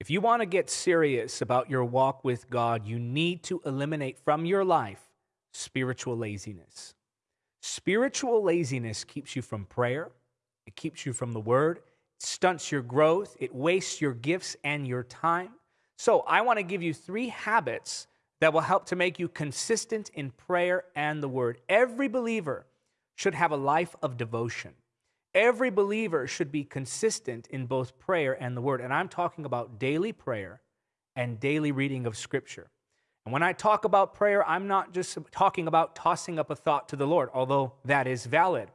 If you want to get serious about your walk with God, you need to eliminate from your life spiritual laziness. Spiritual laziness keeps you from prayer, it keeps you from the word, it stunts your growth, it wastes your gifts and your time. So, I want to give you three habits that will help to make you consistent in prayer and the word. Every believer should have a life of devotion. Every believer should be consistent in both prayer and the word. And I'm talking about daily prayer and daily reading of scripture. And when I talk about prayer, I'm not just talking about tossing up a thought to the Lord, although that is valid,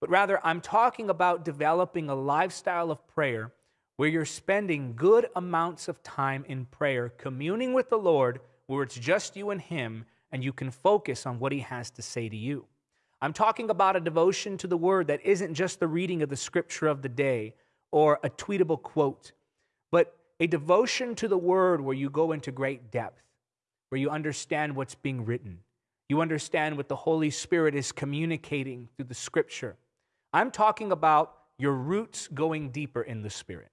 but rather I'm talking about developing a lifestyle of prayer where you're spending good amounts of time in prayer, communing with the Lord, where it's just you and Him, and you can focus on what He has to say to you. I'm talking about a devotion to the word that isn't just the reading of the scripture of the day or a tweetable quote, but a devotion to the word where you go into great depth, where you understand what's being written. You understand what the Holy Spirit is communicating through the scripture. I'm talking about your roots going deeper in the Spirit.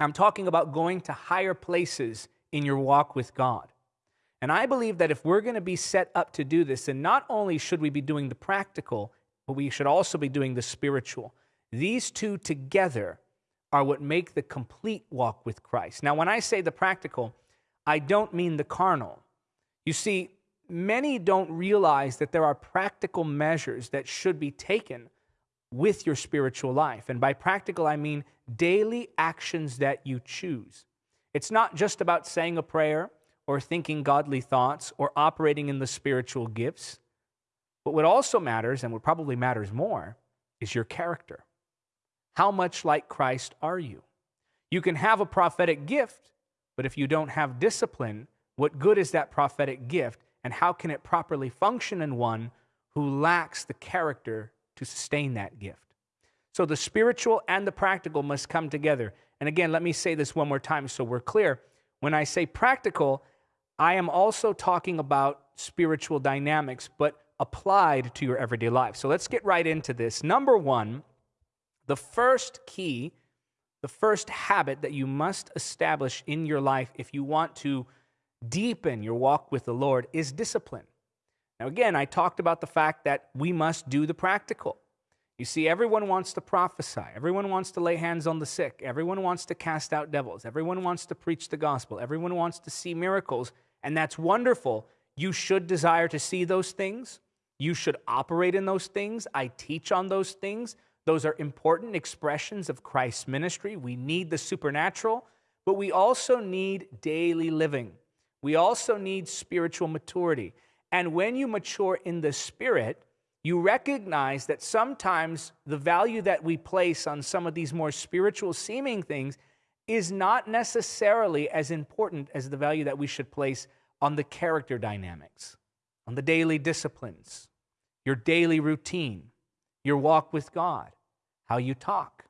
I'm talking about going to higher places in your walk with God. And I believe that if we're going to be set up to do this, then not only should we be doing the practical, but we should also be doing the spiritual. These two together are what make the complete walk with Christ. Now, when I say the practical, I don't mean the carnal. You see, many don't realize that there are practical measures that should be taken with your spiritual life. And by practical, I mean daily actions that you choose. It's not just about saying a prayer or thinking godly thoughts or operating in the spiritual gifts. But what also matters, and what probably matters more, is your character. How much like Christ are you? You can have a prophetic gift, but if you don't have discipline, what good is that prophetic gift, and how can it properly function in one who lacks the character to sustain that gift? So the spiritual and the practical must come together. And again, let me say this one more time so we're clear. When I say practical, I am also talking about spiritual dynamics, but applied to your everyday life. So let's get right into this. Number one, the first key, the first habit that you must establish in your life if you want to deepen your walk with the Lord is discipline. Now, again, I talked about the fact that we must do the practical. You see, everyone wants to prophesy. Everyone wants to lay hands on the sick. Everyone wants to cast out devils. Everyone wants to preach the gospel. Everyone wants to see miracles and that's wonderful. You should desire to see those things. You should operate in those things. I teach on those things. Those are important expressions of Christ's ministry. We need the supernatural, but we also need daily living. We also need spiritual maturity. And when you mature in the spirit, you recognize that sometimes the value that we place on some of these more spiritual seeming things is not necessarily as important as the value that we should place on the character dynamics, on the daily disciplines, your daily routine, your walk with God, how you talk,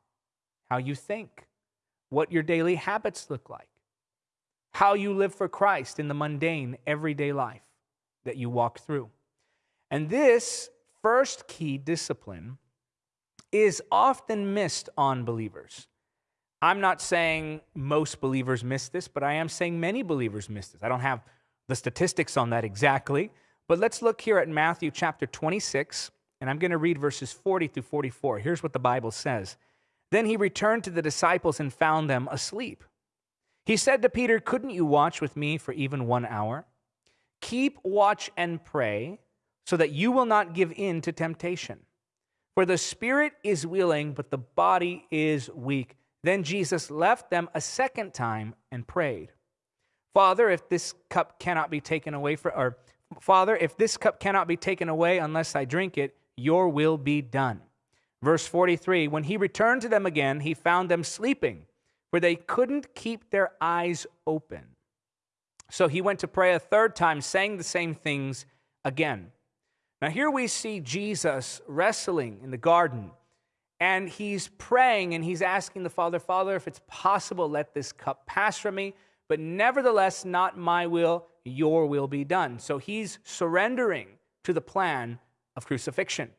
how you think, what your daily habits look like, how you live for Christ in the mundane, everyday life that you walk through. And this first key discipline is often missed on believers. I'm not saying most believers miss this, but I am saying many believers miss this. I don't have the statistics on that exactly, but let's look here at Matthew chapter 26, and I'm going to read verses 40 through 44. Here's what the Bible says Then he returned to the disciples and found them asleep. He said to Peter, Couldn't you watch with me for even one hour? Keep watch and pray so that you will not give in to temptation. For the spirit is willing, but the body is weak. Then Jesus left them a second time and prayed, Father, if this cup cannot be taken away for or Father, if this cup cannot be taken away unless I drink it, your will be done. Verse 43 When he returned to them again, he found them sleeping, for they couldn't keep their eyes open. So he went to pray a third time, saying the same things again. Now, here we see Jesus wrestling in the garden and he's praying and he's asking the Father, Father, if it's possible, let this cup pass from me. But nevertheless, not my will, your will be done. So he's surrendering to the plan of crucifixion.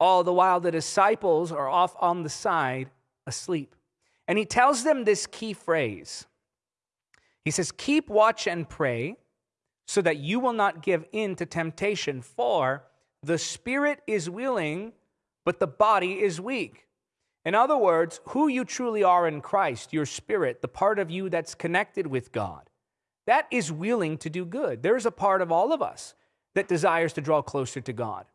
All the while, the disciples are off on the side asleep. And he tells them this key phrase He says, Keep watch and pray so that you will not give in to temptation, for the spirit is willing, but the body is weak. In other words, who you truly are in Christ, your spirit, the part of you that's connected with God, that is willing to do good. There's a part of all of us that desires to draw closer to God.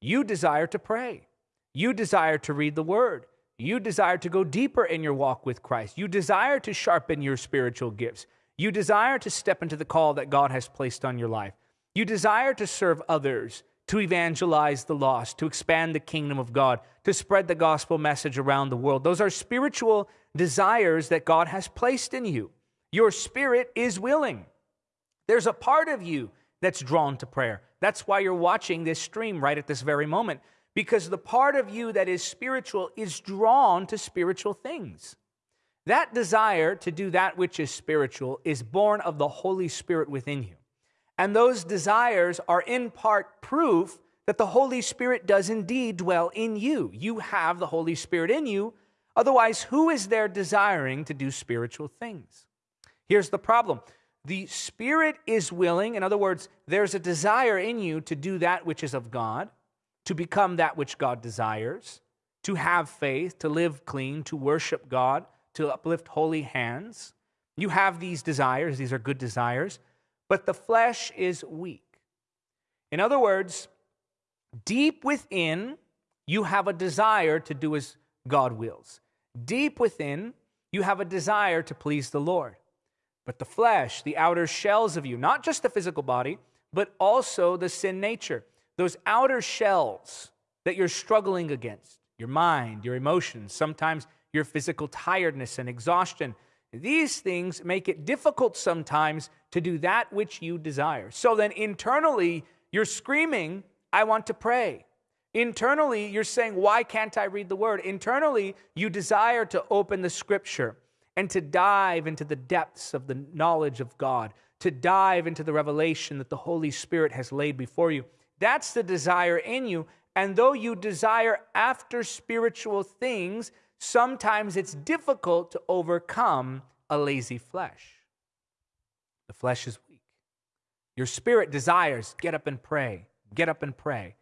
You desire to pray. You desire to read the word. You desire to go deeper in your walk with Christ. You desire to sharpen your spiritual gifts. You desire to step into the call that God has placed on your life. You desire to serve others, to evangelize the lost, to expand the kingdom of God, to spread the gospel message around the world. Those are spiritual desires that God has placed in you. Your spirit is willing. There's a part of you that's drawn to prayer. That's why you're watching this stream right at this very moment, because the part of you that is spiritual is drawn to spiritual things. That desire to do that which is spiritual is born of the Holy Spirit within you. And those desires are in part proof that the Holy Spirit does indeed dwell in you. You have the Holy Spirit in you. Otherwise, who is there desiring to do spiritual things? Here's the problem the Spirit is willing. In other words, there's a desire in you to do that which is of God, to become that which God desires, to have faith, to live clean, to worship God, to uplift holy hands. You have these desires, these are good desires, but the flesh is weak. In other words, deep within, you have a desire to do as God wills. Deep within, you have a desire to please the Lord. But the flesh, the outer shells of you, not just the physical body, but also the sin nature, those outer shells that you're struggling against, your mind, your emotions, sometimes your physical tiredness and exhaustion. These things make it difficult sometimes to do that which you desire. So then internally, you're screaming, I want to pray. Internally, you're saying, Why can't I read the word? Internally, you desire to open the scripture and to dive into the depths of the knowledge of God, to dive into the revelation that the Holy Spirit has laid before you. That's the desire in you. And though you desire after spiritual things, sometimes it's difficult to overcome a lazy flesh. The flesh is weak. Your spirit desires, get up and pray, get up and pray.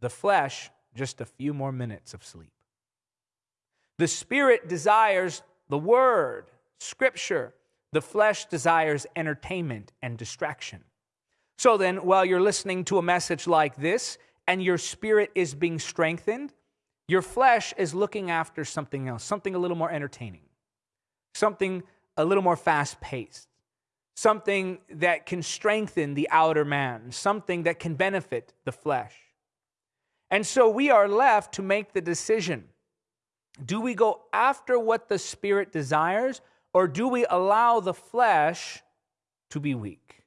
The flesh, just a few more minutes of sleep. The spirit desires the word, scripture. The flesh desires entertainment and distraction. So then, while you're listening to a message like this and your spirit is being strengthened, your flesh is looking after something else, something a little more entertaining, something a little more fast paced, something that can strengthen the outer man, something that can benefit the flesh. And so we are left to make the decision do we go after what the Spirit desires, or do we allow the flesh to be weak?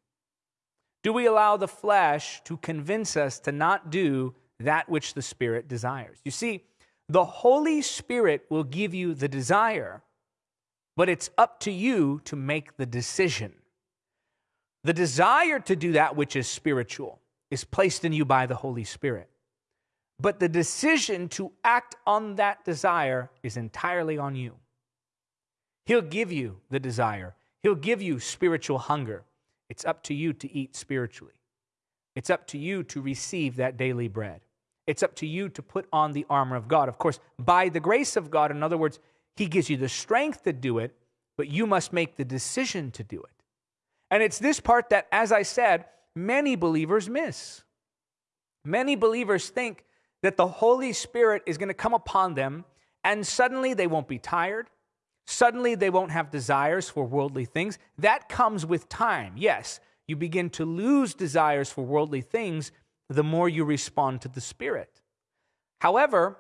Do we allow the flesh to convince us to not do that which the Spirit desires? You see, the Holy Spirit will give you the desire, but it's up to you to make the decision. The desire to do that which is spiritual is placed in you by the Holy Spirit. But the decision to act on that desire is entirely on you. He'll give you the desire, He'll give you spiritual hunger. It's up to you to eat spiritually. It's up to you to receive that daily bread. It's up to you to put on the armor of God. Of course, by the grace of God, in other words, He gives you the strength to do it, but you must make the decision to do it. And it's this part that, as I said, many believers miss. Many believers think that the Holy Spirit is going to come upon them and suddenly they won't be tired. Suddenly they won't have desires for worldly things. That comes with time. Yes, you begin to lose desires for worldly things the more you respond to the Spirit. However,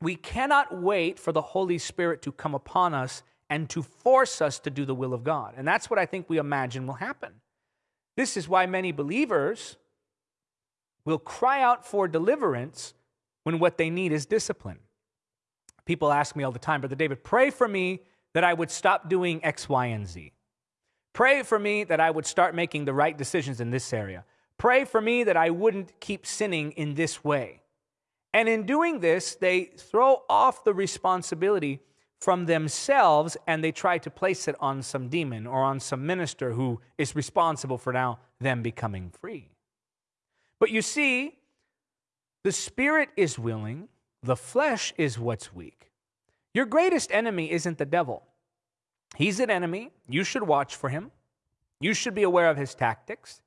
we cannot wait for the Holy Spirit to come upon us and to force us to do the will of God. And that's what I think we imagine will happen. This is why many believers will cry out for deliverance when what they need is discipline. People ask me all the time, Brother David, pray for me that I would stop doing X, Y, and Z. Pray for me that I would start making the right decisions in this area. Pray for me that I wouldn't keep sinning in this way. And in doing this, they throw off the responsibility from themselves and they try to place it on some demon or on some minister who is responsible for now them becoming free. But you see, the spirit is willing, the flesh is what's weak. Your greatest enemy isn't the devil. He's an enemy. You should watch for him. You should be aware of his tactics.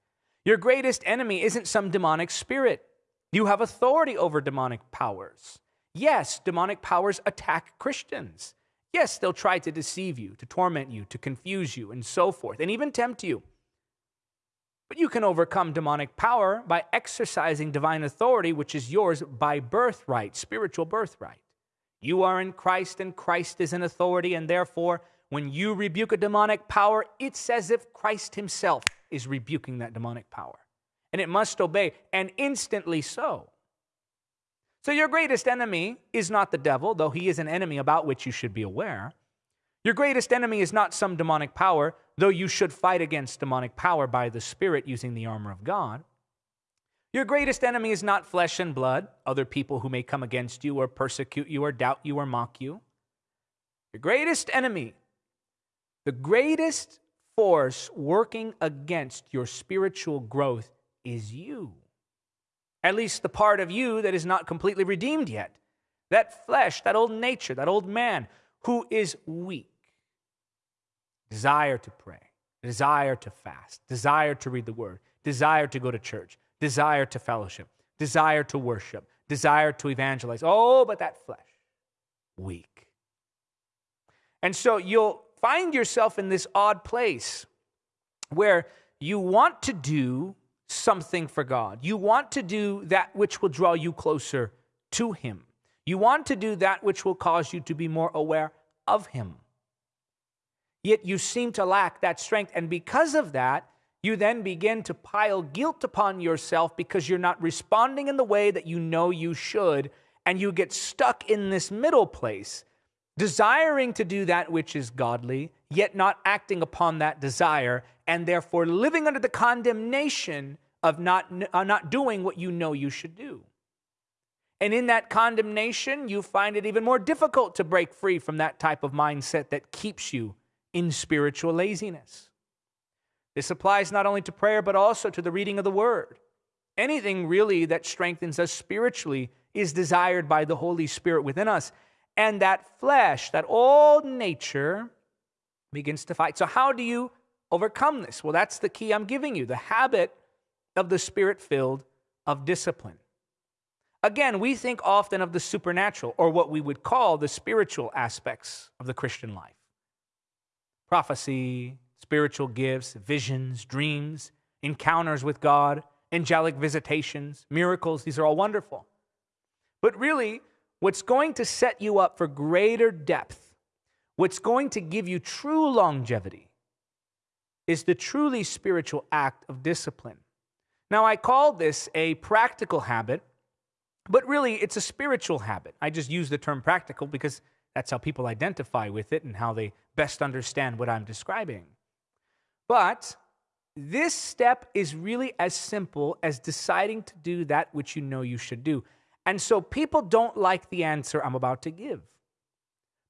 Your greatest enemy isn't some demonic spirit. You have authority over demonic powers. Yes, demonic powers attack Christians. Yes, they'll try to deceive you, to torment you, to confuse you, and so forth, and even tempt you. But you can overcome demonic power by exercising divine authority, which is yours by birthright, spiritual birthright. You are in Christ, and Christ is in authority, and therefore, when you rebuke a demonic power, it's as if Christ Himself is rebuking that demonic power. And it must obey, and instantly so. So, your greatest enemy is not the devil, though he is an enemy about which you should be aware. Your greatest enemy is not some demonic power, though you should fight against demonic power by the Spirit using the armor of God. Your greatest enemy is not flesh and blood, other people who may come against you or persecute you or doubt you or mock you. Your greatest enemy, the greatest force working against your spiritual growth is you at least the part of you that is not completely redeemed yet. That flesh, that old nature, that old man who is weak. Desire to pray, desire to fast, desire to read the word, desire to go to church, desire to fellowship, desire to worship, desire to evangelize. Oh, but that flesh, weak. And so you'll find yourself in this odd place where you want to do something for God. You want to do that which will draw you closer to Him. You want to do that which will cause you to be more aware of Him. Yet you seem to lack that strength. And because of that, you then begin to pile guilt upon yourself because you're not responding in the way that you know you should. And you get stuck in this middle place, desiring to do that which is godly, yet not acting upon that desire, and therefore living under the condemnation of not, uh, not doing what you know you should do. And in that condemnation, you find it even more difficult to break free from that type of mindset that keeps you in spiritual laziness. This applies not only to prayer, but also to the reading of the Word. Anything really that strengthens us spiritually is desired by the Holy Spirit within us. And that flesh, that old nature, begins to fight. So, how do you overcome this? Well, that's the key I'm giving you the habit of the spirit filled of discipline. Again, we think often of the supernatural or what we would call the spiritual aspects of the Christian life prophecy, spiritual gifts, visions, dreams, encounters with God, angelic visitations, miracles. These are all wonderful. But really, what's going to set you up for greater depth, what's going to give you true longevity, is the truly spiritual act of discipline. Now, I call this a practical habit, but really it's a spiritual habit. I just use the term practical because that's how people identify with it and how they best understand what I'm describing. But this step is really as simple as deciding to do that which you know you should do. And so people don't like the answer I'm about to give.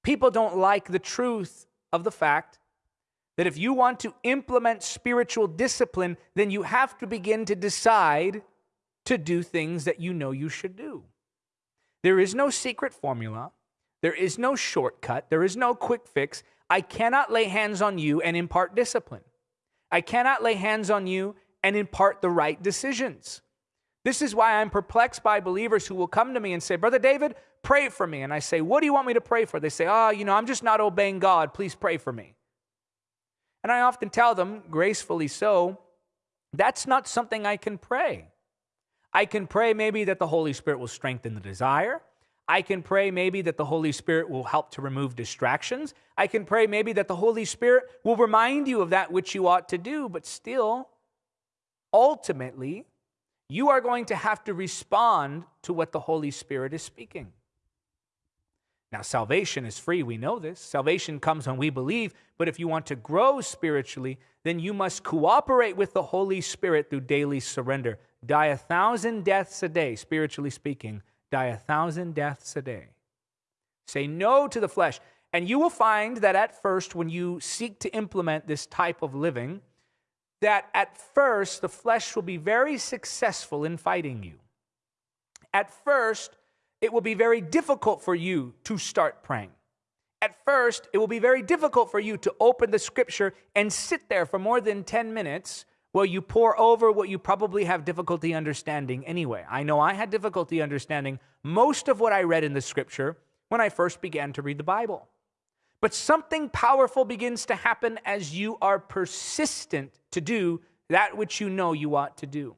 People don't like the truth of the fact that if you want to implement spiritual discipline, then you have to begin to decide to do things that you know you should do. There is no secret formula, there is no shortcut, there is no quick fix. I cannot lay hands on you and impart discipline. I cannot lay hands on you and impart the right decisions. This is why I'm perplexed by believers who will come to me and say, Brother David, pray for me. And I say, What do you want me to pray for? They say, Oh, you know, I'm just not obeying God. Please pray for me. And I often tell them, gracefully so, that's not something I can pray. I can pray maybe that the Holy Spirit will strengthen the desire. I can pray maybe that the Holy Spirit will help to remove distractions. I can pray maybe that the Holy Spirit will remind you of that which you ought to do, but still, ultimately, you are going to have to respond to what the Holy Spirit is speaking. Now, salvation is free. We know this. Salvation comes when we believe. But if you want to grow spiritually, then you must cooperate with the Holy Spirit through daily surrender. Die a thousand deaths a day, spiritually speaking. Die a thousand deaths a day. Say no to the flesh. And you will find that at first, when you seek to implement this type of living, that at first the flesh will be very successful in fighting you. At first, it will be very difficult for you to start praying. At first, it will be very difficult for you to open the scripture and sit there for more than 10 minutes while you pore over what you probably have difficulty understanding anyway. I know I had difficulty understanding most of what I read in the scripture when I first began to read the Bible. But something powerful begins to happen as you are persistent to do that which you know you ought to do.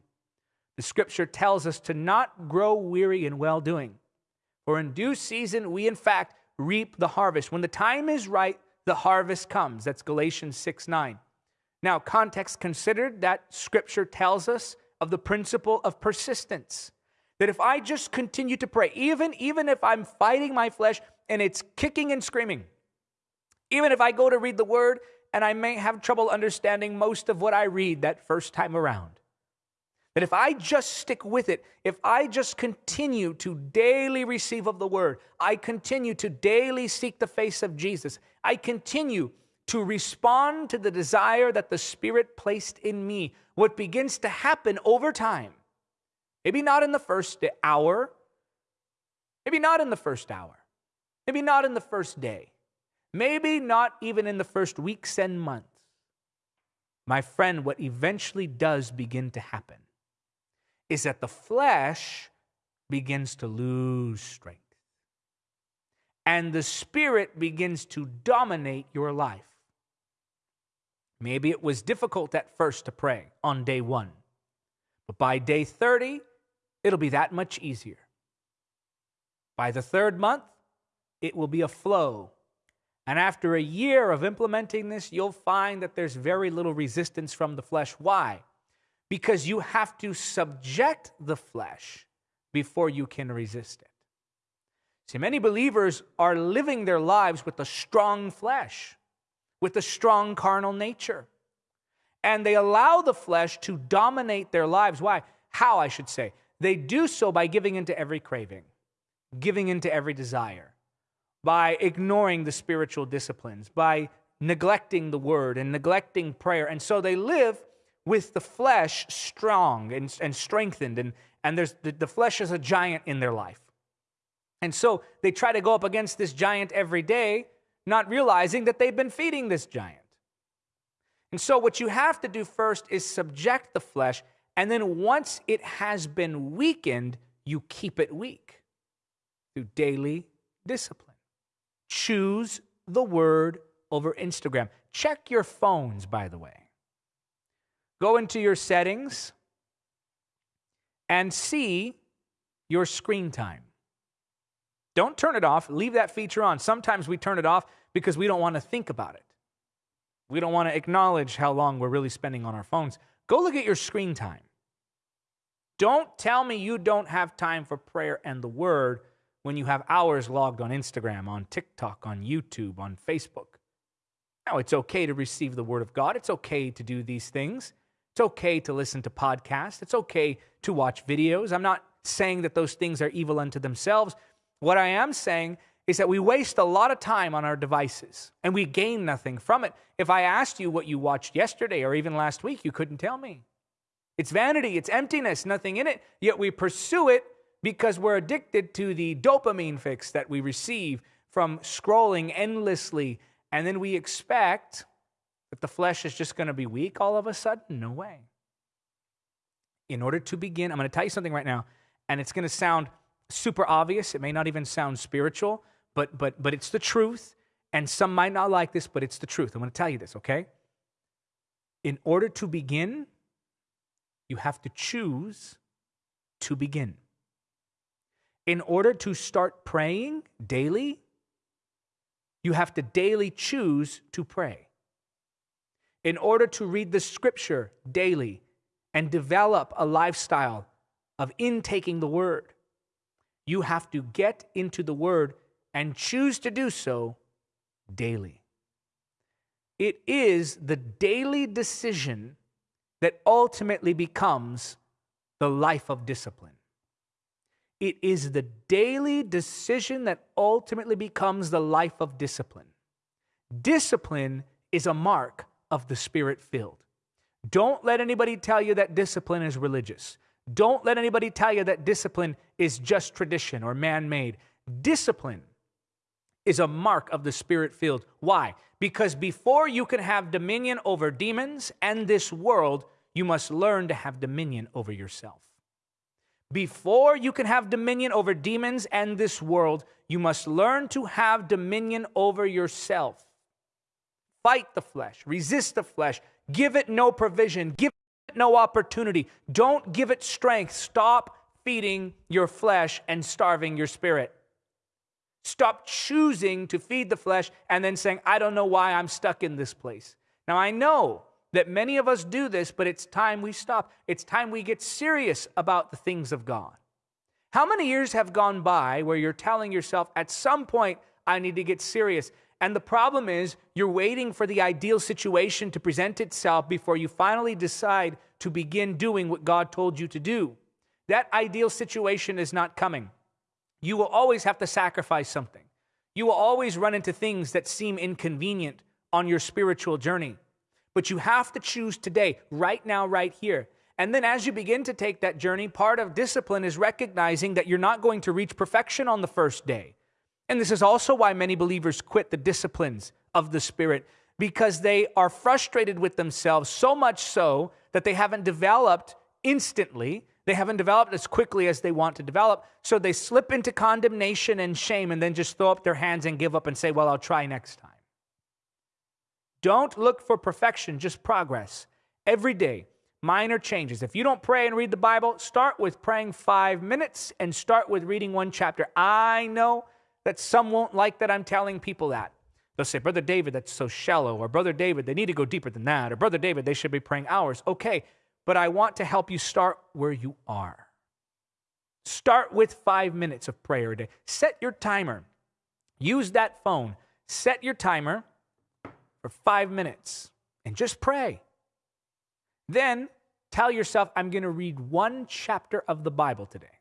The scripture tells us to not grow weary in well doing, for in due season we, in fact, reap the harvest. When the time is right, the harvest comes. That's Galatians 6 9. Now, context considered, that scripture tells us of the principle of persistence. That if I just continue to pray, even, even if I'm fighting my flesh and it's kicking and screaming, even if I go to read the word and I may have trouble understanding most of what I read that first time around. But if I just stick with it, if I just continue to daily receive of the word, I continue to daily seek the face of Jesus, I continue to respond to the desire that the Spirit placed in me, what begins to happen over time, maybe not in the first hour, maybe not in the first hour, maybe not in the first day, maybe not even in the first weeks and months. My friend, what eventually does begin to happen is that the flesh begins to lose strength. And the spirit begins to dominate your life. Maybe it was difficult at first to pray on day one, but by day 30, it'll be that much easier. By the third month, it will be a flow and after a year of implementing this, you'll find that there's very little resistance from the flesh. Why? Because you have to subject the flesh before you can resist it. See, many believers are living their lives with a strong flesh, with a strong carnal nature. And they allow the flesh to dominate their lives. Why? How, I should say. They do so by giving into every craving, giving into every desire by ignoring the spiritual disciplines, by neglecting the word and neglecting prayer. And so they live with the flesh strong and, and strengthened, and, and there's, the, the flesh is a giant in their life. And so they try to go up against this giant every day, not realizing that they've been feeding this giant. And so, what you have to do first is subject the flesh, and then once it has been weakened, you keep it weak through daily discipline. Choose the word over Instagram. Check your phones, by the way. Go into your settings and see your screen time. Don't turn it off. Leave that feature on. Sometimes we turn it off because we don't want to think about it. We don't want to acknowledge how long we're really spending on our phones. Go look at your screen time. Don't tell me you don't have time for prayer and the word when you have hours logged on Instagram, on TikTok, on YouTube, on Facebook. Now, it's okay to receive the Word of God. It's okay to do these things. It's okay to listen to podcasts. It's okay to watch videos. I'm not saying that those things are evil unto themselves. What I am saying is that we waste a lot of time on our devices and we gain nothing from it. If I asked you what you watched yesterday or even last week, you couldn't tell me. It's vanity, it's emptiness, nothing in it, yet we pursue it because we're addicted to the dopamine fix that we receive from scrolling endlessly. And then we expect that the flesh is just going to be weak all of a sudden. No way. In order to begin, I'm going to tell you something right now, and it's going to sound super obvious. It may not even sound spiritual, but, but, but it's the truth. And some might not like this, but it's the truth. I'm going to tell you this, okay? In order to begin, you have to choose to begin in order to start praying daily, you have to daily choose to pray. In order to read the scripture daily and develop a lifestyle of intaking the word, you have to get into the word and choose to do so daily. It is the daily decision that ultimately becomes the life of discipline. It is the daily decision that ultimately becomes the life of discipline. Discipline is a mark of the spirit filled. Don't let anybody tell you that discipline is religious. Don't let anybody tell you that discipline is just tradition or man made. Discipline is a mark of the spirit filled. Why? Because before you can have dominion over demons and this world, you must learn to have dominion over yourself. Before you can have dominion over demons and this world, you must learn to have dominion over yourself. Fight the flesh, resist the flesh, give it no provision, give it no opportunity. Don't give it strength. Stop feeding your flesh and starving your spirit. Stop choosing to feed the flesh and then saying, I don't know why I'm stuck in this place. Now, I know that many of us do this, but it's time we stop. It's time we get serious about the things of God. How many years have gone by where you're telling yourself, at some point, I need to get serious? And the problem is, you're waiting for the ideal situation to present itself before you finally decide to begin doing what God told you to do. That ideal situation is not coming. You will always have to sacrifice something. You will always run into things that seem inconvenient on your spiritual journey. But you have to choose today, right now, right here. And then as you begin to take that journey, part of discipline is recognizing that you're not going to reach perfection on the first day. And this is also why many believers quit the disciplines of the Spirit because they are frustrated with themselves so much so that they haven't developed instantly. They haven't developed as quickly as they want to develop. So they slip into condemnation and shame and then just throw up their hands and give up and say, Well, I'll try next time. Don't look for perfection, just progress. Every day, minor changes. If you don't pray and read the Bible, start with praying five minutes and start with reading one chapter. I know that some won't like that I'm telling people that. They'll say, Brother David, that's so shallow, or Brother David, they need to go deeper than that, or Brother David, they should be praying hours. Okay, but I want to help you start where you are. Start with five minutes of prayer a day. Set your timer. Use that phone. Set your timer for five minutes and just pray. Then tell yourself, I'm going to read one chapter of the Bible today.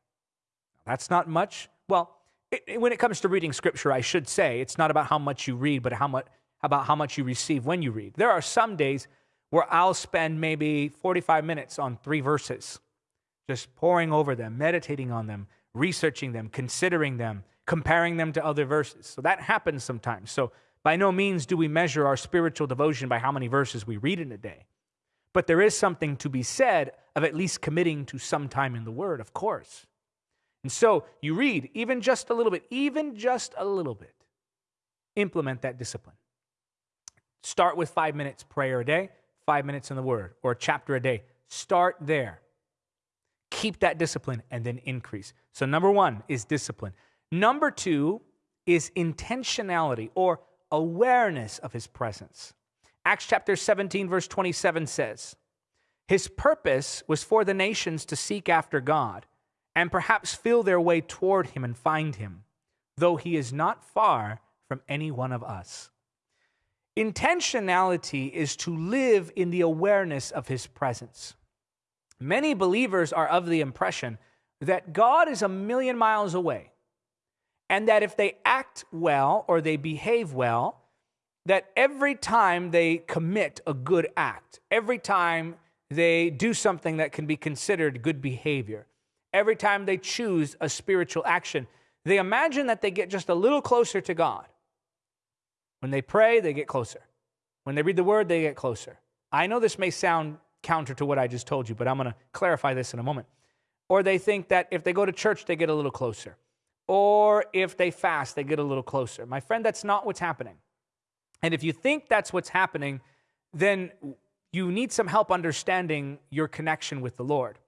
That's not much. Well, it, when it comes to reading scripture, I should say it's not about how much you read, but how much about how much you receive when you read. There are some days where I'll spend maybe 45 minutes on three verses, just poring over them, meditating on them, researching them, considering them, comparing them to other verses. So that happens sometimes. So by no means do we measure our spiritual devotion by how many verses we read in a day. But there is something to be said of at least committing to some time in the Word, of course. And so you read even just a little bit, even just a little bit. Implement that discipline. Start with five minutes prayer a day, five minutes in the Word, or a chapter a day. Start there. Keep that discipline and then increase. So, number one is discipline. Number two is intentionality or awareness of his presence. Acts chapter 17, verse 27 says, His purpose was for the nations to seek after God and perhaps feel their way toward him and find him, though he is not far from any one of us. Intentionality is to live in the awareness of his presence. Many believers are of the impression that God is a million miles away and that if they act well or they behave well, that every time they commit a good act, every time they do something that can be considered good behavior, every time they choose a spiritual action, they imagine that they get just a little closer to God. When they pray, they get closer. When they read the word, they get closer. I know this may sound counter to what I just told you, but I'm going to clarify this in a moment. Or they think that if they go to church, they get a little closer or if they fast, they get a little closer. My friend, that's not what's happening. And if you think that's what's happening, then you need some help understanding your connection with the Lord.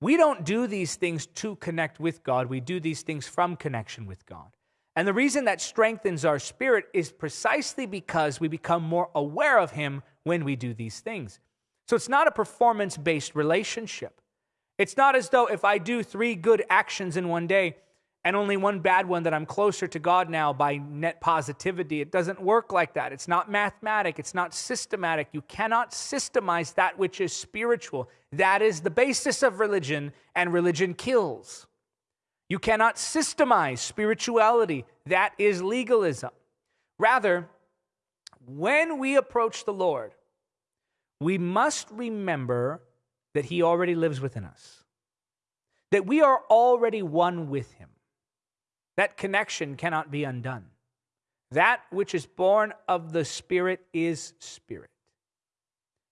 We don't do these things to connect with God, we do these things from connection with God. And the reason that strengthens our spirit is precisely because we become more aware of Him when we do these things. So it's not a performance based relationship. It's not as though if I do three good actions in one day, and only one bad one that I'm closer to God now by net positivity. It doesn't work like that. It's not mathematic, it's not systematic. You cannot systemize that which is spiritual. That is the basis of religion, and religion kills. You cannot systemize spirituality. That is legalism. Rather, when we approach the Lord, we must remember that He already lives within us, that we are already one with Him. That connection cannot be undone. That which is born of the Spirit is Spirit.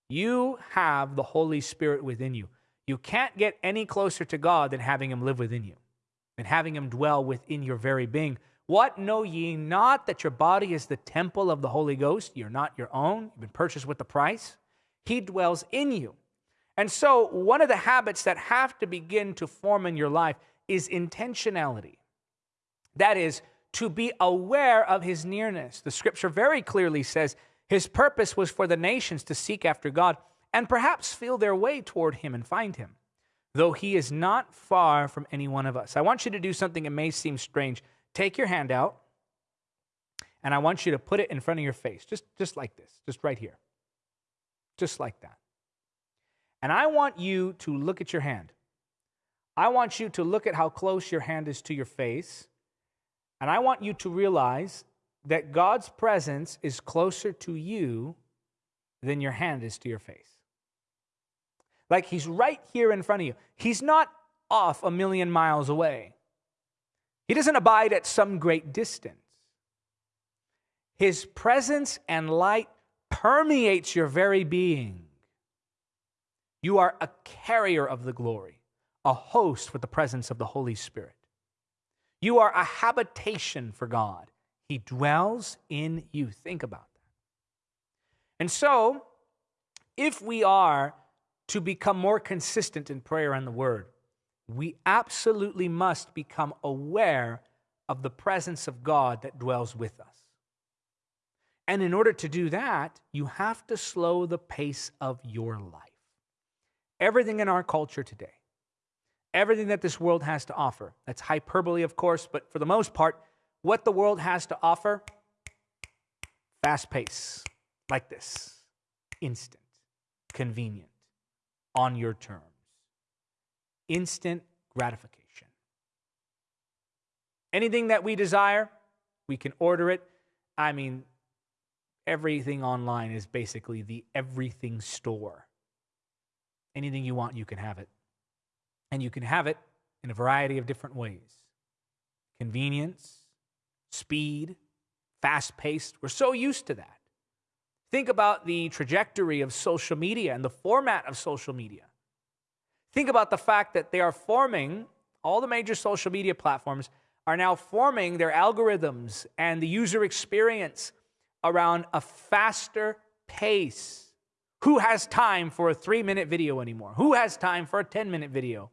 You have the Holy Spirit within you. You can't get any closer to God than having Him live within you and having Him dwell within your very being. What know ye not that your body is the temple of the Holy Ghost? You're not your own, you've been purchased with the price. He dwells in you. And so, one of the habits that have to begin to form in your life is intentionality. That is, to be aware of his nearness. The scripture very clearly says his purpose was for the nations to seek after God and perhaps feel their way toward him and find him, though he is not far from any one of us. I want you to do something that may seem strange. Take your hand out, and I want you to put it in front of your face, just, just like this, just right here. Just like that. And I want you to look at your hand. I want you to look at how close your hand is to your face. And I want you to realize that God's presence is closer to you than your hand is to your face. Like he's right here in front of you. He's not off a million miles away. He doesn't abide at some great distance. His presence and light permeates your very being. You are a carrier of the glory, a host with the presence of the Holy Spirit. You are a habitation for God. He dwells in you. Think about that. And so, if we are to become more consistent in prayer and the word, we absolutely must become aware of the presence of God that dwells with us. And in order to do that, you have to slow the pace of your life. Everything in our culture today, everything that this world has to offer. That's hyperbole, of course, but for the most part, what the world has to offer fast pace, like this, instant, convenient, on your terms, instant gratification. Anything that we desire, we can order it. I mean, everything online is basically the everything store. Anything you want, you can have it. And you can have it in a variety of different ways convenience, speed, fast paced. We're so used to that. Think about the trajectory of social media and the format of social media. Think about the fact that they are forming, all the major social media platforms are now forming their algorithms and the user experience around a faster pace. Who has time for a three minute video anymore? Who has time for a 10 minute video?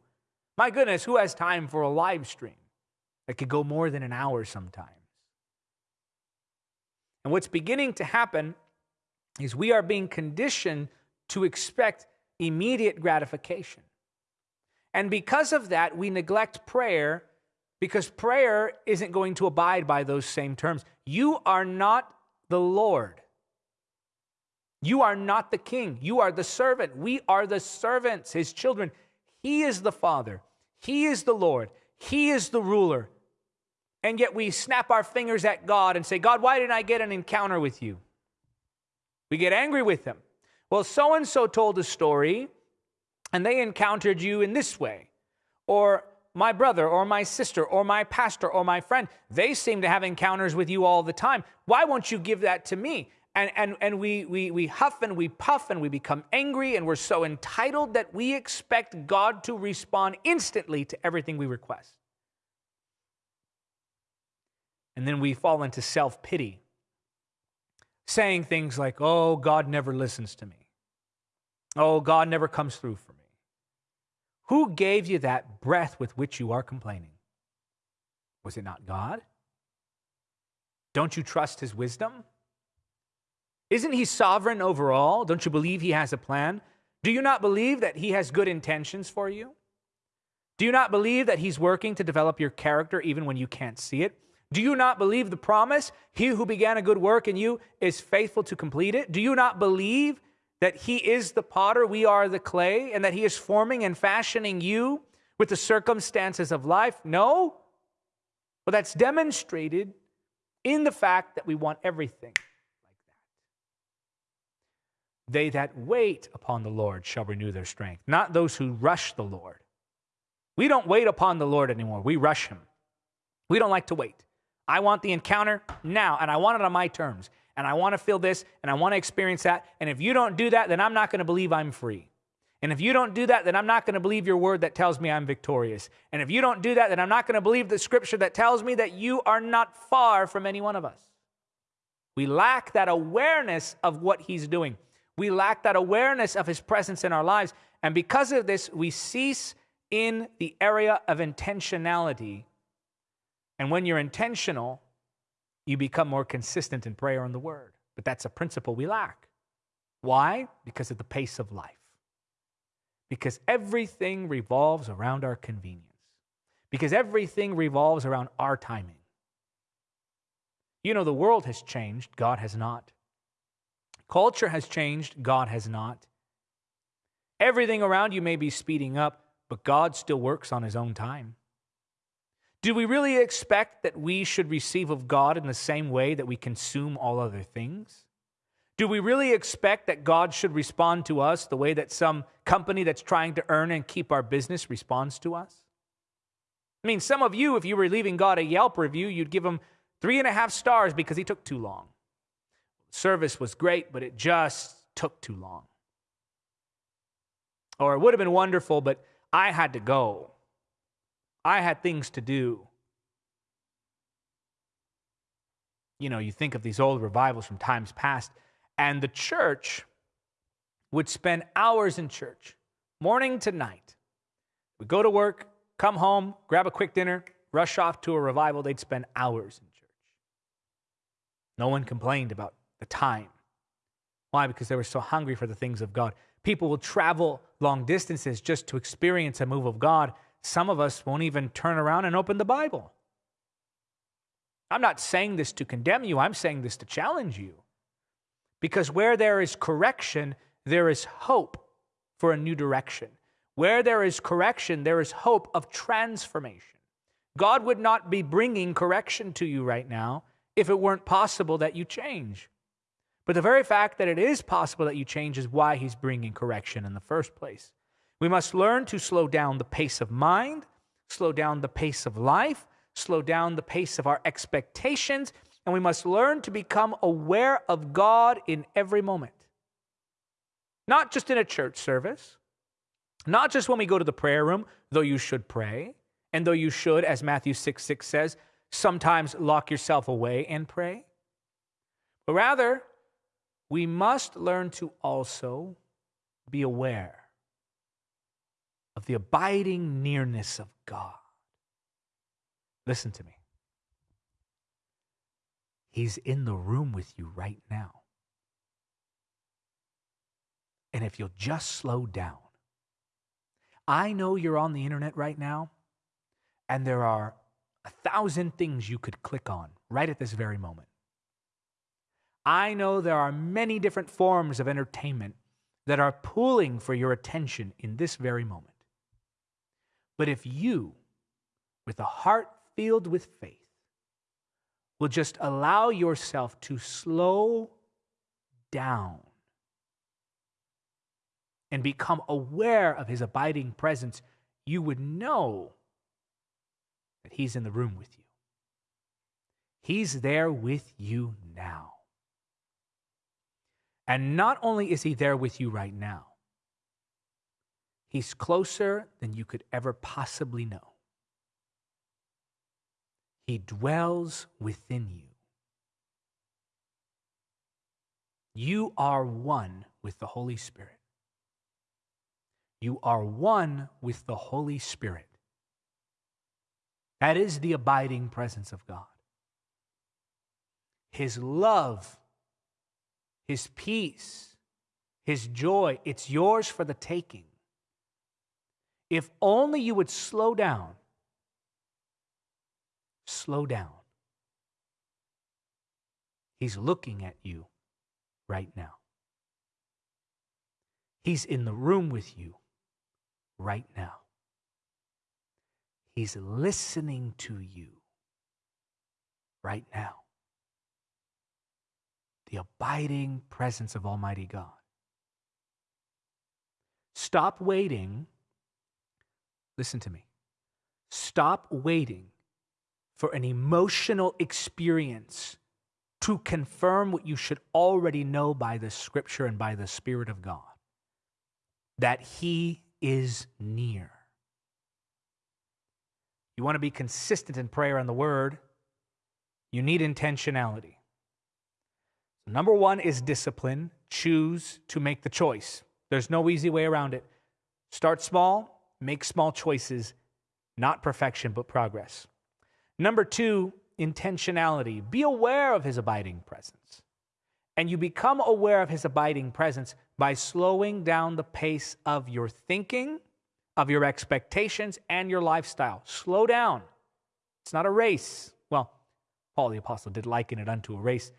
My goodness, who has time for a live stream that could go more than an hour sometimes? And what's beginning to happen is we are being conditioned to expect immediate gratification. And because of that, we neglect prayer because prayer isn't going to abide by those same terms. You are not the Lord. You are not the king. You are the servant. We are the servants, his children. He is the Father. He is the Lord. He is the ruler. And yet we snap our fingers at God and say, God, why didn't I get an encounter with you? We get angry with him. Well, so and so told a story and they encountered you in this way. Or my brother or my sister or my pastor or my friend, they seem to have encounters with you all the time. Why won't you give that to me? And, and, and we, we, we huff and we puff and we become angry and we're so entitled that we expect God to respond instantly to everything we request. And then we fall into self pity, saying things like, Oh, God never listens to me. Oh, God never comes through for me. Who gave you that breath with which you are complaining? Was it not God? Don't you trust his wisdom? Isn't he sovereign over all? Don't you believe he has a plan? Do you not believe that he has good intentions for you? Do you not believe that he's working to develop your character even when you can't see it? Do you not believe the promise? He who began a good work in you is faithful to complete it. Do you not believe that he is the potter, we are the clay, and that he is forming and fashioning you with the circumstances of life? No. Well, that's demonstrated in the fact that we want everything. They that wait upon the Lord shall renew their strength, not those who rush the Lord. We don't wait upon the Lord anymore, we rush him. We don't like to wait. I want the encounter now, and I want it on my terms, and I want to feel this, and I want to experience that. And if you don't do that, then I'm not going to believe I'm free. And if you don't do that, then I'm not going to believe your word that tells me I'm victorious. And if you don't do that, then I'm not going to believe the scripture that tells me that you are not far from any one of us. We lack that awareness of what he's doing. We lack that awareness of his presence in our lives. And because of this, we cease in the area of intentionality. And when you're intentional, you become more consistent in prayer and the word. But that's a principle we lack. Why? Because of the pace of life because everything revolves around our convenience, because everything revolves around our timing. You know, the world has changed, God has not. Culture has changed, God has not. Everything around you may be speeding up, but God still works on his own time. Do we really expect that we should receive of God in the same way that we consume all other things? Do we really expect that God should respond to us the way that some company that's trying to earn and keep our business responds to us? I mean, some of you, if you were leaving God a Yelp review, you'd give him three and a half stars because he took too long. Service was great, but it just took too long. Or it would have been wonderful, but I had to go. I had things to do. You know, you think of these old revivals from times past and the church would spend hours in church, morning to night. We'd go to work, come home, grab a quick dinner, rush off to a revival. They'd spend hours in church. No one complained about the time. Why? Because they were so hungry for the things of God. People will travel long distances just to experience a move of God. Some of us won't even turn around and open the Bible. I'm not saying this to condemn you, I'm saying this to challenge you. Because where there is correction, there is hope for a new direction. Where there is correction, there is hope of transformation. God would not be bringing correction to you right now if it weren't possible that you change. But the very fact that it is possible that you change is why He's bringing correction in the first place. We must learn to slow down the pace of mind, slow down the pace of life, slow down the pace of our expectations, and we must learn to become aware of God in every moment. Not just in a church service, not just when we go to the prayer room, though you should pray, and though you should, as Matthew 6 6 says, sometimes lock yourself away and pray. But rather, we must learn to also be aware of the abiding nearness of God. Listen to me. He's in the room with you right now. And if you'll just slow down, I know you're on the internet right now, and there are a thousand things you could click on right at this very moment. I know there are many different forms of entertainment that are pulling for your attention in this very moment. But if you, with a heart filled with faith, will just allow yourself to slow down and become aware of his abiding presence, you would know that he's in the room with you. He's there with you now. And not only is he there with you right now, he's closer than you could ever possibly know. He dwells within you. You are one with the Holy Spirit. You are one with the Holy Spirit. That is the abiding presence of God. His love, His peace, His joy, it's yours for the taking. If only you would slow down slow down. He's looking at you right now. He's in the room with you right now. He's listening to you right now. The abiding presence of Almighty God. Stop waiting. Listen to me. Stop waiting for an emotional experience to confirm what you should already know by the scripture and by the Spirit of God that He is near. You want to be consistent in prayer and the word, you need intentionality. Number one is discipline. Choose to make the choice. There's no easy way around it. Start small, make small choices, not perfection, but progress. Number two, intentionality. Be aware of his abiding presence. And you become aware of his abiding presence by slowing down the pace of your thinking, of your expectations, and your lifestyle. Slow down. It's not a race. Well, Paul the Apostle did liken it unto a race,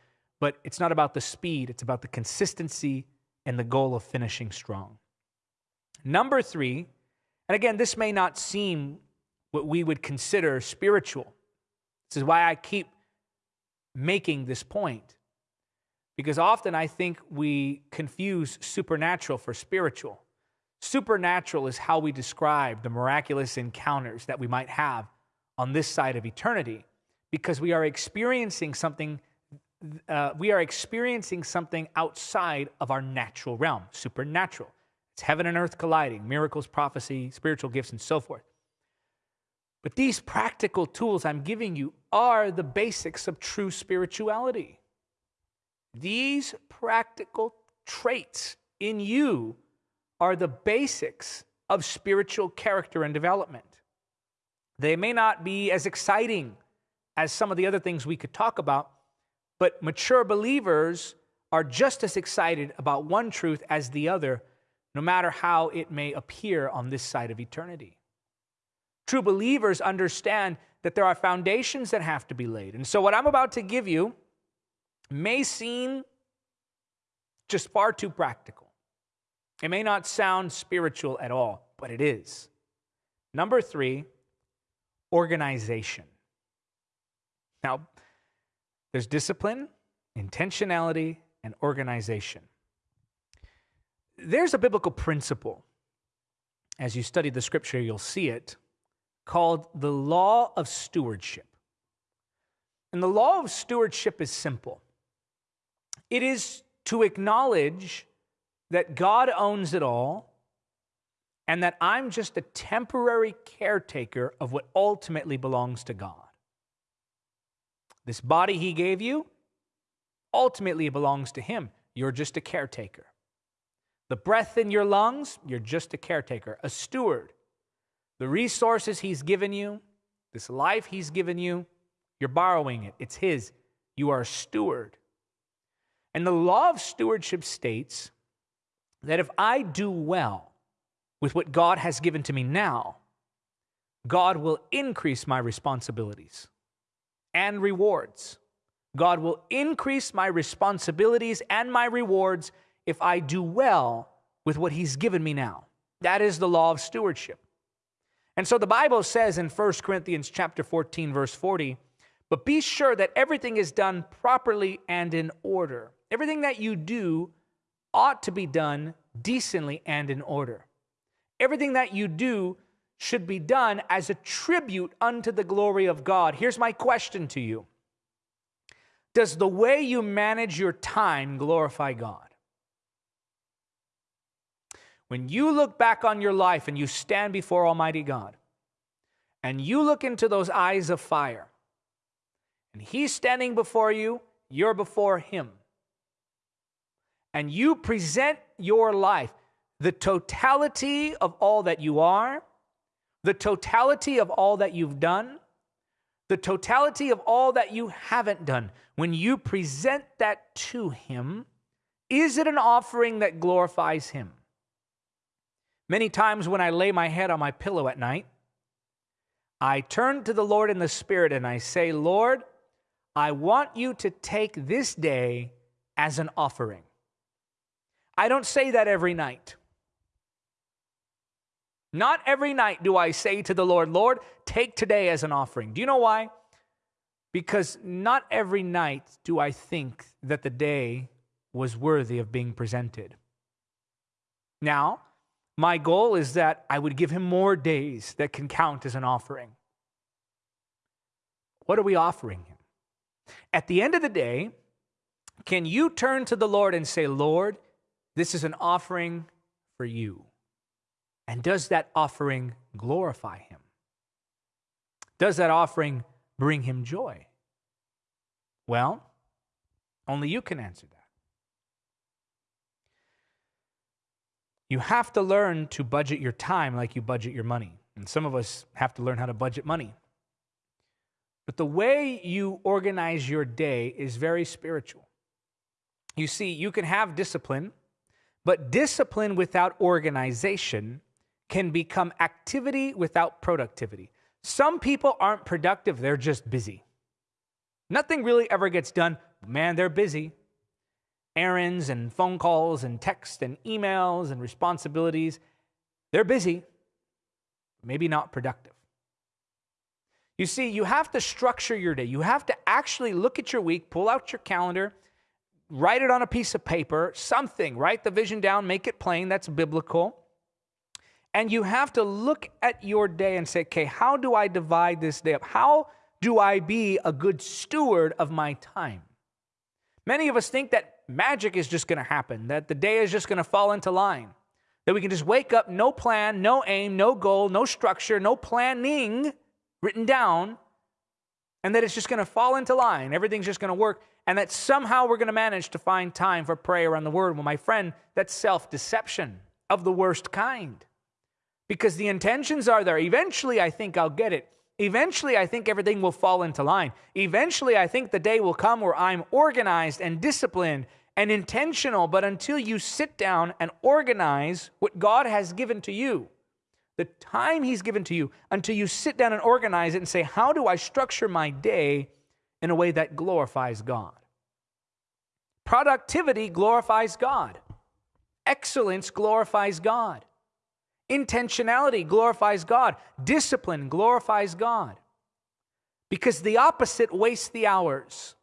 but it's not about the speed, it's about the consistency and the goal of finishing strong. Number three, and again, this may not seem what we would consider spiritual. This is why I keep making this point. Because often I think we confuse supernatural for spiritual. Supernatural is how we describe the miraculous encounters that we might have on this side of eternity because we are experiencing something uh, we are experiencing something outside of our natural realm supernatural. It's heaven and earth colliding miracles prophecy spiritual gifts and so forth. But these practical tools i'm giving you are the basics of true spirituality. These practical traits in you are the basics of spiritual character and development. They may not be as exciting as some of the other things we could talk about, but mature believers are just as excited about one truth as the other, no matter how it may appear on this side of eternity. True believers understand that there are foundations that have to be laid. And so, what I'm about to give you may seem just far too practical. It may not sound spiritual at all, but it is. Number three, organization. Now, there's discipline, intentionality, and organization. There's a biblical principle. As you study the scripture, you'll see it called the law of stewardship. And the law of stewardship is simple it is to acknowledge that God owns it all and that I'm just a temporary caretaker of what ultimately belongs to God. This body He gave you ultimately belongs to Him. You're just a caretaker. The breath in your lungs, you're just a caretaker, a steward. The resources He's given you, this life He's given you, you're borrowing it. It's His. You are a steward. And the law of stewardship states that if I do well with what God has given to me now, God will increase my responsibilities and rewards. God will increase my responsibilities and my rewards if I do well with what He's given me now. That is the law of stewardship. And so the Bible says in 1 Corinthians chapter 14 verse 40, but be sure that everything is done properly and in order. Everything that you do ought to be done decently and in order. Everything that you do should be done as a tribute unto the glory of God. Here's my question to you Does the way you manage your time glorify God? When you look back on your life and you stand before Almighty God, and you look into those eyes of fire, and He's standing before you, you're before Him and you present your life, the totality of all that you are, the totality of all that you've done, the totality of all that you haven't done, when you present that to Him, is it an offering that glorifies Him? Many times when I lay my head on my pillow at night, I turn to the Lord in the Spirit and I say, Lord, I want you to take this day as an offering. I don't say that every night. Not every night do I say to the Lord, Lord, take today as an offering. Do you know why? Because not every night do I think that the day was worthy of being presented. Now, my goal is that I would give him more days that can count as an offering. What are we offering him? At the end of the day, can you turn to the Lord and say, Lord, this is an offering for you? And does that offering glorify him? Does that offering bring him joy? Well, only you can answer that. You have to learn to budget your time like you budget your money. And some of us have to learn how to budget money. But the way you organize your day is very spiritual. You see, you can have discipline, but discipline without organization can become activity without productivity. Some people aren't productive, they're just busy. Nothing really ever gets done. Man, they're busy. Errands and phone calls and text and emails and responsibilities. They're busy, maybe not productive. You see, you have to structure your day. You have to actually look at your week, pull out your calendar, write it on a piece of paper, something, write the vision down, make it plain. That's biblical. And you have to look at your day and say, okay, how do I divide this day up? How do I be a good steward of my time? Many of us think that magic is just going to happen, that the day is just going to fall into line, that we can just wake up, no plan, no aim, no goal, no structure, no planning written down, and that it's just going to fall into line. Everything's just going to work, and that somehow we're going to manage to find time for prayer on the word. Well, my friend, that's self deception of the worst kind because the intentions are there. Eventually, I think I'll get it. Eventually, I think everything will fall into line. Eventually, I think the day will come where I'm organized and disciplined and intentional. But until you sit down and organize what God has given to you, the time He's given to you until you sit down and organize it and say, How do I structure my day in a way that glorifies God? Productivity glorifies God, excellence glorifies God, intentionality glorifies God, discipline glorifies God. Because the opposite wastes the hours.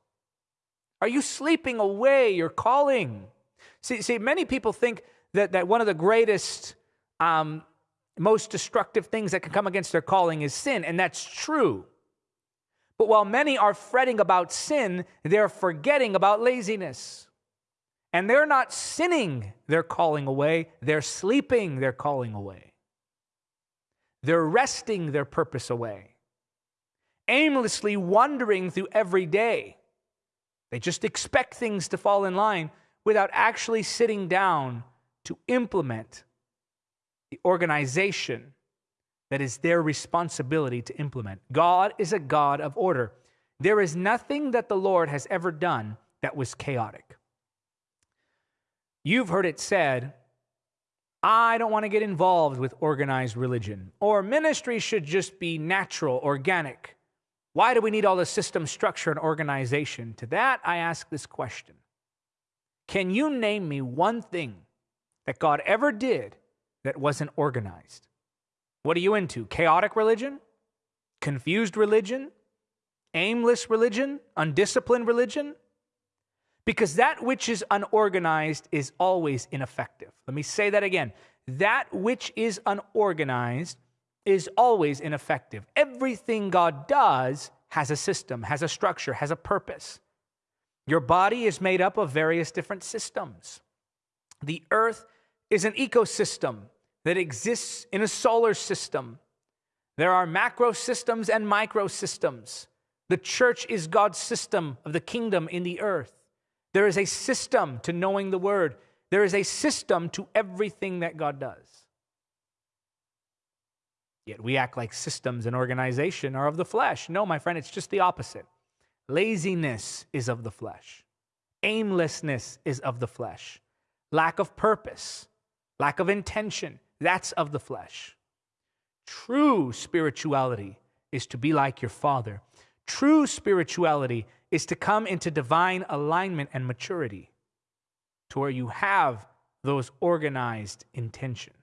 Are you sleeping away your calling? See, see many people think that, that one of the greatest um, most destructive things that can come against their calling is sin, and that's true. But while many are fretting about sin, they're forgetting about laziness. And they're not sinning their calling away, they're sleeping their calling away. They're resting their purpose away, aimlessly wandering through every day. They just expect things to fall in line without actually sitting down to implement the organization that is their responsibility to implement. God is a God of order. There is nothing that the Lord has ever done that was chaotic. You've heard it said, I don't want to get involved with organized religion, or ministry should just be natural, organic. Why do we need all the system, structure, and organization? To that, I ask this question Can you name me one thing that God ever did that wasn't organized. What are you into? Chaotic religion? Confused religion? Aimless religion? Undisciplined religion? Because that which is unorganized is always ineffective. Let me say that again. That which is unorganized is always ineffective. Everything God does has a system, has a structure, has a purpose. Your body is made up of various different systems. The earth is an ecosystem that exists in a solar system. There are macro systems and micro systems. The church is God's system of the kingdom in the earth. There is a system to knowing the word, there is a system to everything that God does. Yet we act like systems and organization are of the flesh. No, my friend, it's just the opposite. Laziness is of the flesh, aimlessness is of the flesh, lack of purpose lack of intention, that's of the flesh. True spirituality is to be like your Father. True spirituality is to come into divine alignment and maturity to where you have those organized intentions.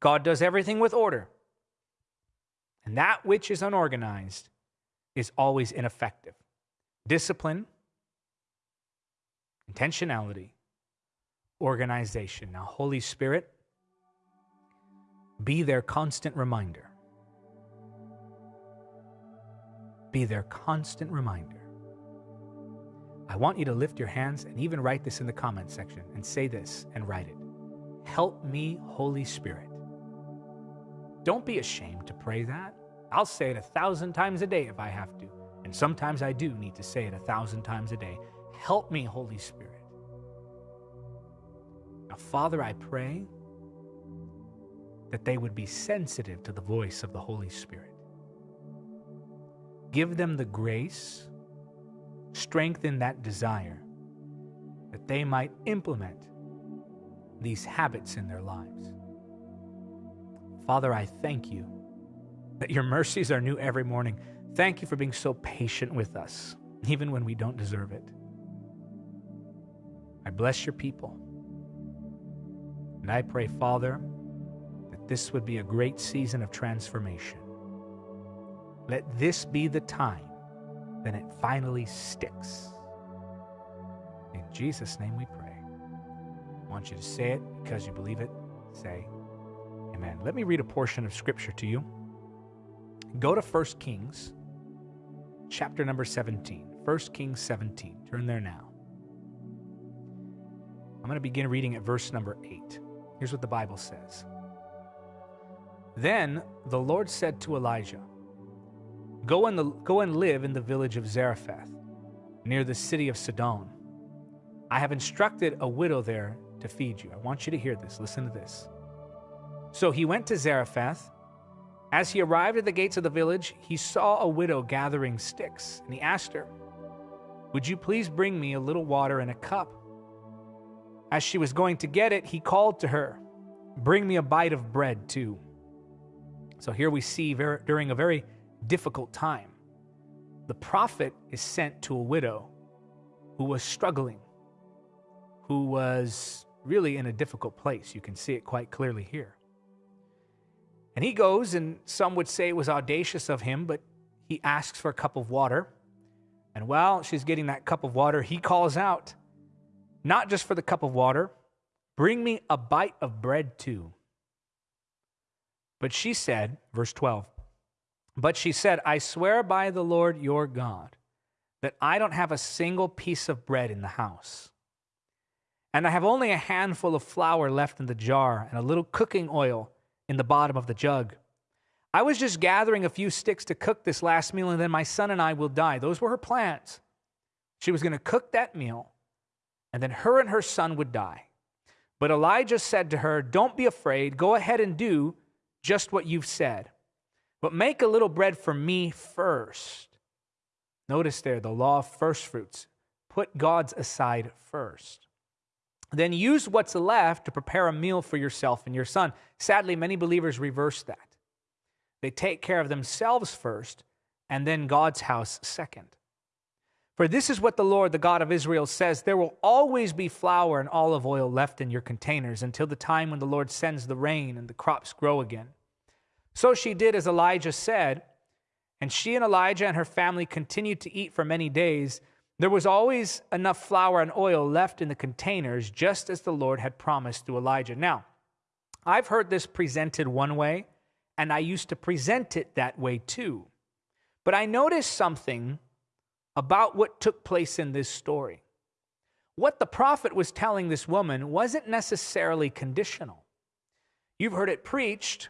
God does everything with order. And that which is unorganized is always ineffective. Discipline, intentionality, organization. Now, Holy Spirit, be their constant reminder. Be their constant reminder. I want you to lift your hands and even write this in the comment section and say this and write it. Help me, Holy Spirit. Don't be ashamed to pray that. I'll say it a thousand times a day if I have to. And sometimes I do need to say it a thousand times a day. Help me, Holy Spirit. Now, Father, I pray that they would be sensitive to the voice of the Holy Spirit. Give them the grace, strengthen that desire, that they might implement these habits in their lives. Father, I thank you that your mercies are new every morning. Thank you for being so patient with us, even when we don't deserve it. I bless your people. And I pray, Father, that this would be a great season of transformation. Let this be the time that it finally sticks. In Jesus' name we pray. I want you to say it because you believe it. Say, Amen. Let me read a portion of Scripture to you. Go to 1 Kings, chapter number 17. 1 Kings 17. Turn there now. I'm going to begin reading at verse number 8. Here's what the Bible says Then the Lord said to Elijah, Go and, go and live in the village of Zarephath, near the city of Sidon. I have instructed a widow there to feed you. I want you to hear this. Listen to this. So he went to Zarephath. As he arrived at the gates of the village, he saw a widow gathering sticks, and he asked her, Would you please bring me a little water in a cup? As she was going to get it, he called to her, Bring me a bite of bread, too. So here we see very, during a very difficult time, the prophet is sent to a widow who was struggling, who was really in a difficult place. You can see it quite clearly here. And he goes, and some would say it was audacious of him, but he asks for a cup of water. And while she's getting that cup of water, he calls out, not just for the cup of water, bring me a bite of bread too. But she said, verse 12, but she said, I swear by the Lord your God that I don't have a single piece of bread in the house. And I have only a handful of flour left in the jar and a little cooking oil in the bottom of the jug. I was just gathering a few sticks to cook this last meal, and then my son and I will die. Those were her plans. She was going to cook that meal and then her and her son would die. But Elijah said to her, Don't be afraid. Go ahead and do just what you've said. But make a little bread for me first. Notice there the law of first fruits. Put God's aside first. Then use what's left to prepare a meal for yourself and your son. Sadly, many believers reverse that. They take care of themselves first and then God's house second. For this is what the Lord, the God of Israel, says There will always be flour and olive oil left in your containers until the time when the Lord sends the rain and the crops grow again. So she did as Elijah said, and she and Elijah and her family continued to eat for many days. There was always enough flour and oil left in the containers, just as the Lord had promised to Elijah. Now, I've heard this presented one way, and I used to present it that way too. But I noticed something about what took place in this story. What the prophet was telling this woman wasn't necessarily conditional. You've heard it preached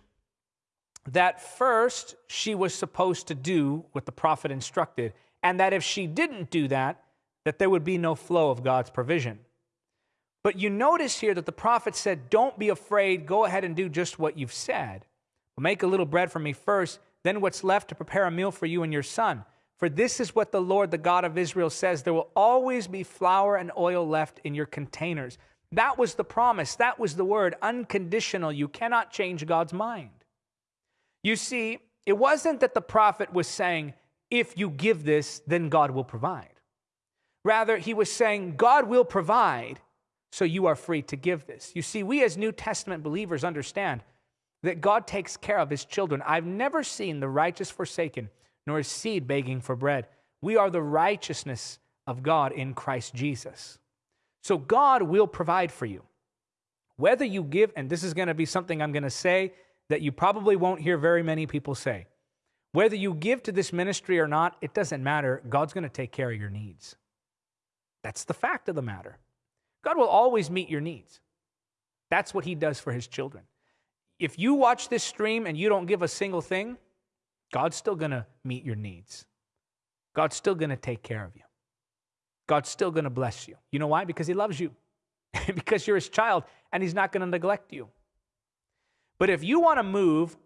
that first she was supposed to do what the prophet instructed, and that if she didn't do that, that there would be no flow of God's provision. But you notice here that the prophet said, Don't be afraid, go ahead and do just what you've said. Make a little bread for me first, then what's left to prepare a meal for you and your son. For this is what the Lord, the God of Israel, says there will always be flour and oil left in your containers. That was the promise. That was the word unconditional. You cannot change God's mind. You see, it wasn't that the prophet was saying, if you give this, then God will provide. Rather, he was saying, God will provide, so you are free to give this. You see, we as New Testament believers understand that God takes care of his children. I've never seen the righteous forsaken, nor his seed begging for bread. We are the righteousness of God in Christ Jesus. So God will provide for you. Whether you give, and this is going to be something I'm going to say that you probably won't hear very many people say. Whether you give to this ministry or not, it doesn't matter. God's going to take care of your needs. That's the fact of the matter. God will always meet your needs. That's what He does for His children. If you watch this stream and you don't give a single thing, God's still going to meet your needs. God's still going to take care of you. God's still going to bless you. You know why? Because He loves you, because you're His child, and He's not going to neglect you. But if you want to move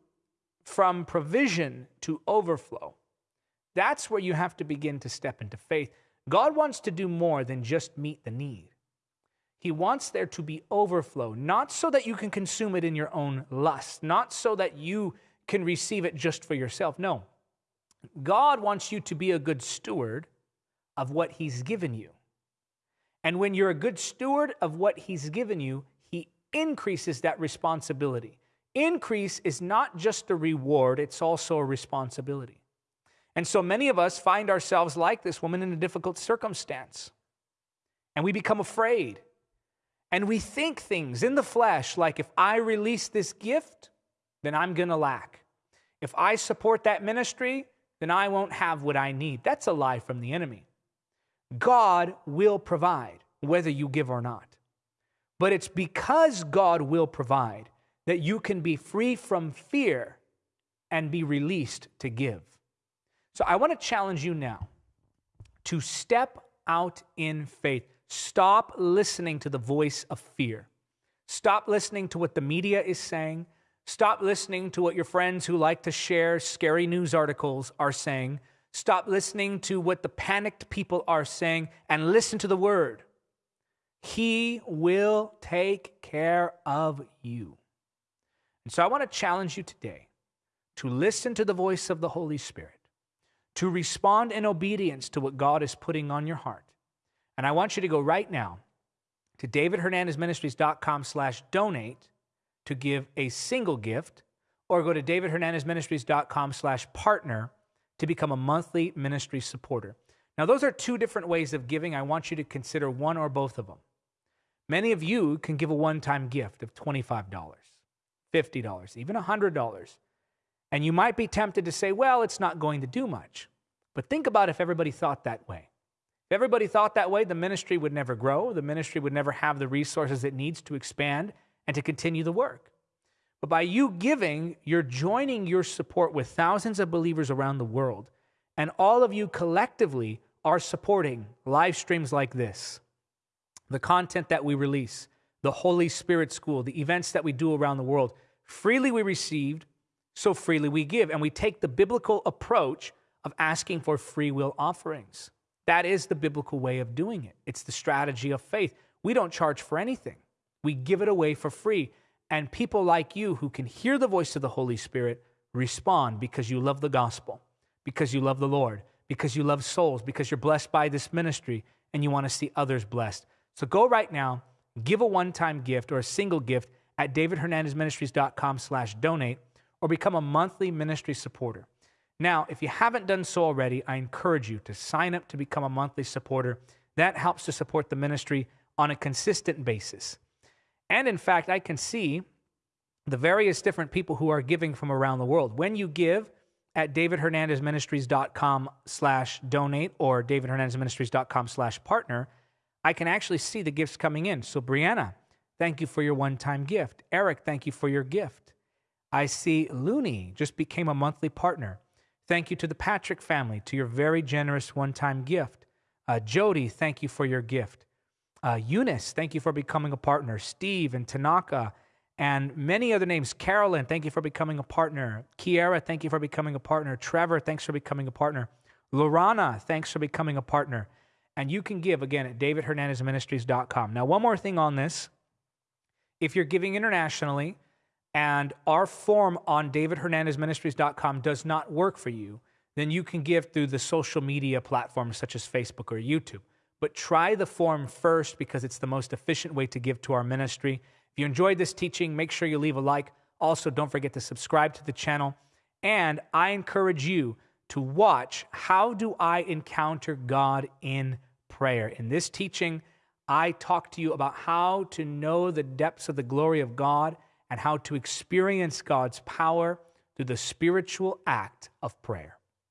from provision to overflow, that's where you have to begin to step into faith. God wants to do more than just meet the need. He wants there to be overflow, not so that you can consume it in your own lust, not so that you can receive it just for yourself. No. God wants you to be a good steward of what He's given you. And when you're a good steward of what He's given you, He increases that responsibility. Increase is not just a reward, it's also a responsibility. And so many of us find ourselves like this woman in a difficult circumstance. And we become afraid. And we think things in the flesh like if I release this gift, then I'm going to lack. If I support that ministry, then I won't have what I need. That's a lie from the enemy. God will provide, whether you give or not. But it's because God will provide that you can be free from fear and be released to give. So I want to challenge you now to step out in faith. Stop listening to the voice of fear. Stop listening to what the media is saying. Stop listening to what your friends who like to share scary news articles are saying. Stop listening to what the panicked people are saying and listen to the word. He will take care of you. And so I want to challenge you today to listen to the voice of the Holy Spirit, to respond in obedience to what God is putting on your heart. And I want you to go right now to davidhernandezministries.com slash donate to give a single gift, or go to davidhernandezministries.com slash partner to become a monthly ministry supporter. Now, those are two different ways of giving. I want you to consider one or both of them. Many of you can give a one time gift of $25, $50, even $100. And you might be tempted to say, well, it's not going to do much. But think about if everybody thought that way. If everybody thought that way, the ministry would never grow. The ministry would never have the resources it needs to expand and to continue the work. But by you giving, you're joining your support with thousands of believers around the world. And all of you collectively are supporting live streams like this, the content that we release, the Holy Spirit School, the events that we do around the world. Freely we received, so freely we give. And we take the biblical approach of asking for free will offerings. That is the biblical way of doing it. It's the strategy of faith. We don't charge for anything, we give it away for free. And people like you who can hear the voice of the Holy Spirit respond because you love the gospel, because you love the Lord, because you love souls, because you're blessed by this ministry and you want to see others blessed. So go right now, give a one-time gift or a single gift at davidhernandezministries.com slash donate or become a monthly ministry supporter. Now, if you haven't done so already, I encourage you to sign up to become a monthly supporter. That helps to support the ministry on a consistent basis. And in fact, I can see the various different people who are giving from around the world. When you give at davidhernandezministries.com slash donate or davidhernandezministries.com slash partner, I can actually see the gifts coming in. So, Brianna, thank you for your one time gift. Eric, thank you for your gift. I see Looney just became a monthly partner. Thank you to the Patrick family, to your very generous one time gift. Uh, Jody, thank you for your gift. Uh, Eunice, thank you for becoming a partner. Steve and Tanaka and many other names. Carolyn, thank you for becoming a partner. Kiera, thank you for becoming a partner. Trevor, thanks for becoming a partner. Lorana, thanks for becoming a partner. And you can give again at davidhernandezministries.com. Now, one more thing on this. If you're giving internationally and our form on davidhernandezministries.com does not work for you, then you can give through the social media platforms such as Facebook or YouTube. But try the form first because it's the most efficient way to give to our ministry. If you enjoyed this teaching, make sure you leave a like Also, don't forget to subscribe to the channel. And I encourage you to watch How Do I Encounter God in Prayer? In this teaching, I talk to you about how to know the depths of the glory of God and how to experience God's power through the spiritual act of prayer.